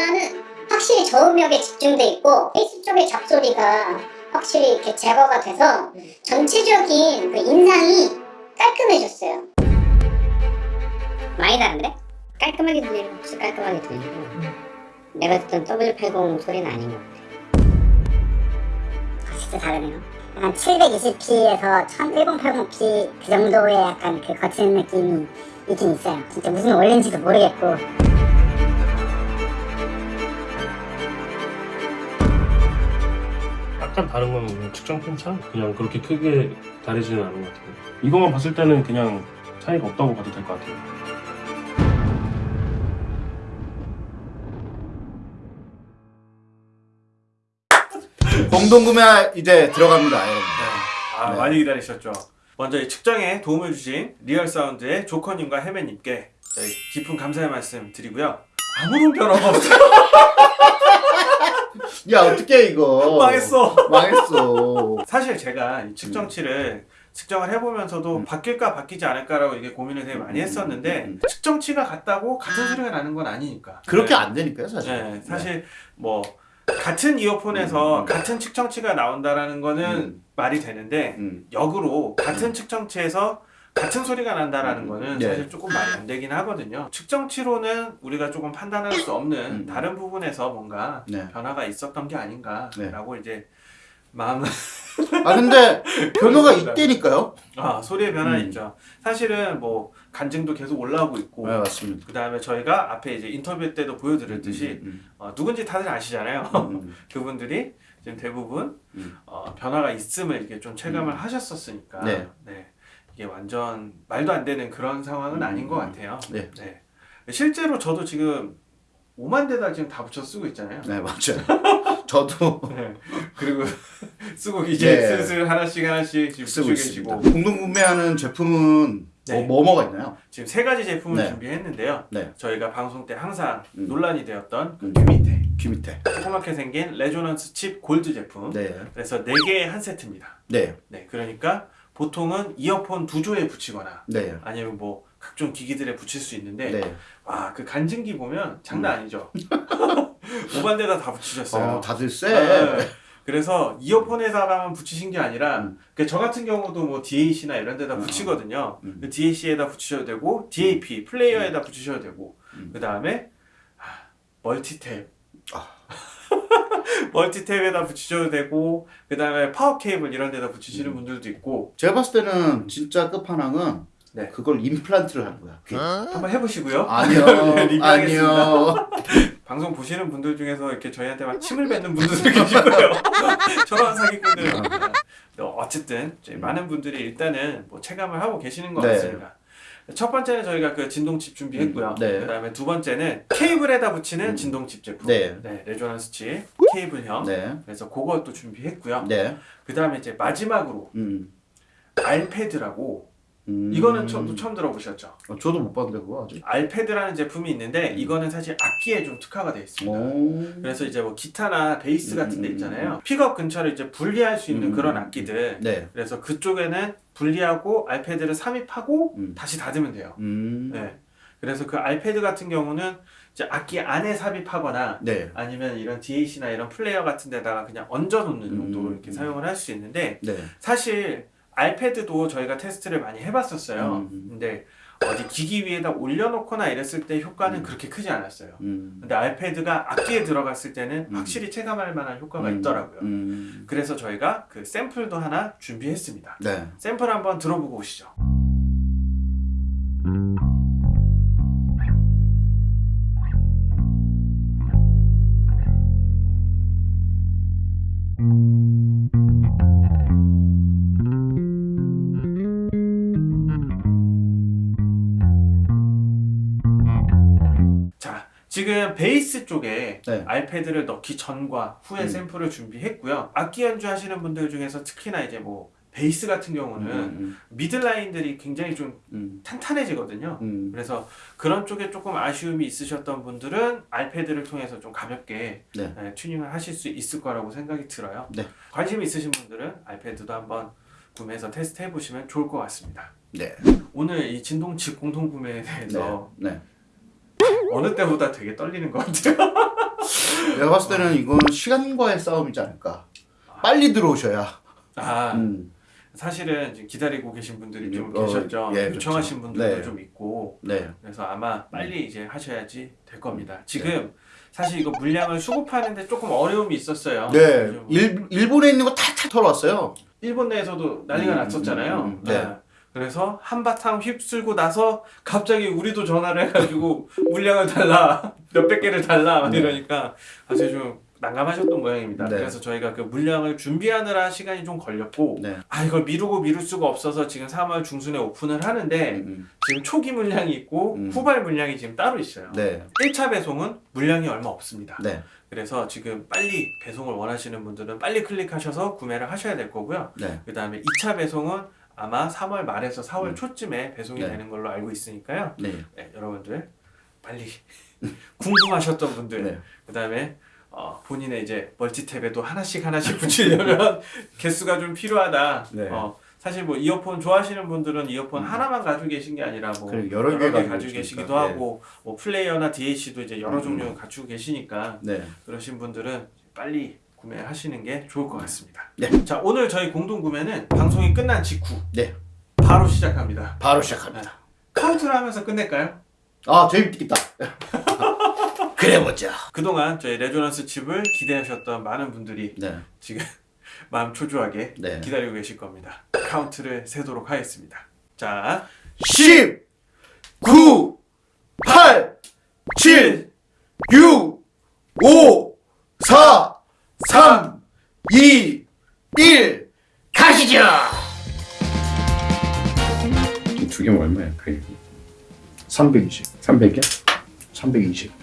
변화는 확실히 저음역에 집중돼 있고 베이스 쪽의 잡소리가 확실히 이렇게 제거가 돼서 전체적인 그 인상이 깔끔해졌어요. 많이 다른데? 깔끔하게 들리는 혹시 깔끔하게 들리고 내가 듣던 W80 소리는 아닌 것 같아. 아, 진짜 다르네요. 약간 720p에서 1080p 그 정도의 약간 그 거친 느낌이 있긴 있어요. 진짜 무슨 원리인지도 모르겠고. 약간 다른 건 그냥 측정 편차? 그냥 그렇게 크게 다르지는 않은 것 같아요. 이것만 봤을 때는 그냥 차이가 없다고 봐도 될 것 같아요. 공동구매 이제 들어갑니다 여러분 아 네. 많이 기다리셨죠. 먼저 이 측정에 도움을 주신 리얼 사운드의 조커님과 해매님께 깊은 감사의 말씀 드리고요. 아무런 변화가 없어요. 야 어떻게 이거 망했어. 망했어 사실 제가 이 측정치를 측정을 해보면서도 음. 바뀔까 바뀌지 않을까라고 이게 고민을 되게 많이 했었는데 음. 측정치가 같다고 같은 소리가 나는 건 아니니까. 그렇게 네. 안 되니까요 사실 네, 사실 뭐 같은 이어폰에서 음. 같은 측정치가 나온다라는 거는 음. 말이 되는데 음. 역으로 같은 측정치에서 같은 소리가 난다라는 음. 거는 네. 사실 조금 말이 안 되긴 하거든요. 측정치로는 우리가 조금 판단할 수 없는 음. 다른 부분에서 뭔가 네. 변화가 있었던 게 아닌가라고 이제 마음은 아 근데 변화가 있다니까요 아 소리의 변화 음. 있죠. 사실은 뭐 간증도 계속 올라오고 있고 네 맞습니다 그 다음에 저희가 앞에 이제 인터뷰 때도 보여드렸듯이 음, 어, 누군지 다들 아시잖아요. 음, 음, 그분들이 지금 대부분 음. 어, 변화가 있음을 이렇게 좀 체감을 음. 하셨었으니까 네. 이게 완전 말도 안 되는 그런 상황은 음, 아닌 것 음. 같아요. 네. 실제로 저도 지금 5만 대다 지금 다 붙여 쓰고 있잖아요. 네 맞아요 저도 네. 그리고 쓰고 이제 네. 슬슬 하나씩 하나씩 지금 쓰고 계시고 공동 구매하는 제품은 네. 뭐, 뭐가 있나요? 지금 세 가지 제품을 네. 준비했는데요. 네. 저희가 방송 때 항상 음. 논란이 되었던 그 음. 귀 밑에 귀 밑에 조그맣게 생긴 레조넌스 칩 골드 제품. 네 그래서 4개의 한 세트입니다. 네, 네, 그러니까 보통은 이어폰 두 조에 붙이거나 네, 아니면 뭐 각종 기기들에 붙일 수 있는데 네. 와그 간증기 보면 장난 아니죠. 5만 대다 다 붙이셨어요. 어, 다들 쎄. 네. 그래서 이어폰에다가만 붙이신 게 아니라 음. 그저 같은 경우도 뭐 DAC나 이런 데다 붙이거든요. 음. 그 DAC에다 붙이셔도 되고 DAP 플레이어에다 붙이셔도 되고 음. 그 다음에 멀티탭 아. 멀티탭에다 붙이셔도 되고 그 다음에 파워 케이블 이런 데다 붙이시는 음. 분들도 있고 제가 봤을 때는 진짜 끝판왕은 네. 그걸 임플란트를 하는 거야. 귀에. 한번 해보시고요. 아니요, 리뷰하겠습니다. 아니요. 방송 보시는 분들 중에서 이렇게 저희한테 막 침을 뱉는 분들도 계실 거예요. 저런 사기꾼들. 어, 어쨌든 저희 많은 분들이 일단은 뭐 체감을 하고 계시는 것 네. 같습니다. 첫 번째는 저희가 그 진동칩 준비했고요. 음, 네. 그 다음에 두 번째는 케이블에다 붙이는 음. 진동칩 제품. 네. 레조넌스 칩 케이블형. 네, 그래서 그것도 준비했고요. 네. 그 다음에 이제 마지막으로 음. 알패드라고 음. 이거는 처음, 처음 들어보셨죠? 어, 저도 못 봤는데 그거 아직. 알패드라는 제품이 있는데 음. 이거는 사실 악기에 좀 특화가 되어 있습니다. 오. 그래서 이제 뭐 기타나 베이스 같은 데 음, 있잖아요. 픽업 근처를 이제 분리할 수 있는 음. 그런 악기들. 네. 그래서 그쪽에는 분리하고 알패드를 삽입하고 음. 다시 닫으면 돼요. 음. 네. 그래서 그 알패드 같은 경우는 이제 악기 안에 삽입하거나 네. 아니면 이런 DAC나 이런 플레이어 같은 데다가 그냥 얹어 놓는 용도로 음. 이렇게 사용을 할 수 있는데 네. 사실 알패드도 저희가 테스트를 많이 해봤었어요. 음. 근데 어디 기기 위에다 올려놓거나 이랬을 때 효과는 음. 그렇게 크지 않았어요. 음. 근데 알패드가 악기에 들어갔을 때는 음. 확실히 체감할 만한 효과가 음. 있더라고요. 음. 그래서 저희가 그 샘플도 하나 준비했습니다. 네. 샘플 한번 들어보고 오시죠. 지금 베이스 쪽에 네. 알패드를 넣기 전과 후에 음. 샘플을 준비했고요. 악기 연주하시는 분들 중에서 특히나 이제 뭐 베이스 같은 경우는 음. 미들라인들이 굉장히 좀 음. 탄탄해지거든요. 음. 그래서 그런 쪽에 조금 아쉬움이 있으셨던 분들은 알패드를 통해서 좀 가볍게 네. 네, 튜닝을 하실 수 있을 거라고 생각이 들어요. 네. 관심 있으신 분들은 알패드도 한번 구매해서 테스트 해보시면 좋을 것 같습니다. 네. 오늘 이 진동칩 공통 구매에 네. 대해서 네. 어느 때보다 되게 떨리는 것 같아요. 내가 봤을 때는 이건 시간과의 싸움이지 않을까. 빨리 들어오셔야. 아 음. 사실은 지금 기다리고 계신 분들이 좀 어, 계셨죠. 예, 요청하신 그렇죠. 분들도 네. 좀 있고 네. 그래서 아마 빨리 이제 하셔야지 될 겁니다. 지금 사실 이거 물량을 수급하는데 조금 어려움이 있었어요. 네. 일, 일본에 있는 거 다 털어왔어요. 일본 내에서도 난리가 음, 났었잖아요. 음, 음, 네. 아, 그래서 한바탕 휩쓸고 나서 갑자기 우리도 전화를 해가지고 물량을 달라 몇백 개를 달라 막 네. 이러니까 사실 좀 난감하셨던 모양입니다. 네. 그래서 저희가 그 물량을 준비하느라 시간이 좀 걸렸고 네. 아 이걸 미루고 미룰 수가 없어서 지금 3월 중순에 오픈을 하는데 음, 지금 초기 물량이 있고 음. 후발 물량이 지금 따로 있어요. 네. 1차 배송은 물량이 얼마 없습니다. 네. 그래서 지금 빨리 배송을 원하시는 분들은 빨리 클릭하셔서 구매를 하셔야 될 거고요. 네. 그 다음에 2차 배송은 아마 3월 말에서 4월 음. 초쯤에 배송이 네. 되는 걸로 알고 있으니까요. 네. 네, 여러분들 빨리 궁금하셨던 분들, 네. 그 다음에 어, 본인의 이제 멀티탭에도 하나씩 하나씩 붙이려면 개수가 좀 필요하다. 네. 어, 사실 뭐 이어폰 좋아하시는 분들은 이어폰 음. 하나만 가지고 계신 게 아니라 뭐 그리고 여러 개 가지고 가지고 계시기도. 네. 하고 뭐 플레이어나 DAC도 이제 여러 음. 종류 갖추고 계시니까 네. 그러신 분들은 빨리 구매하시는 게 좋을 것 같습니다. 네. 자 오늘 저희 공동 구매는 방송이 끝난 직후 네. 바로 시작합니다. 바로 시작합니다. 카운트를 하면서 끝낼까요? 아, 재밌겠다. 그래 보자. 그동안 저희 레조넌스 칩을 기대하셨던 많은 분들이 네. 지금 마음 초조하게 네. 기다리고 계실 겁니다. 카운트를 세도록 하겠습니다. 자 10 9 8 7 6 5 4 3 2 1 가시죠. 두 개면 얼마야? 그게 320 300이야? 320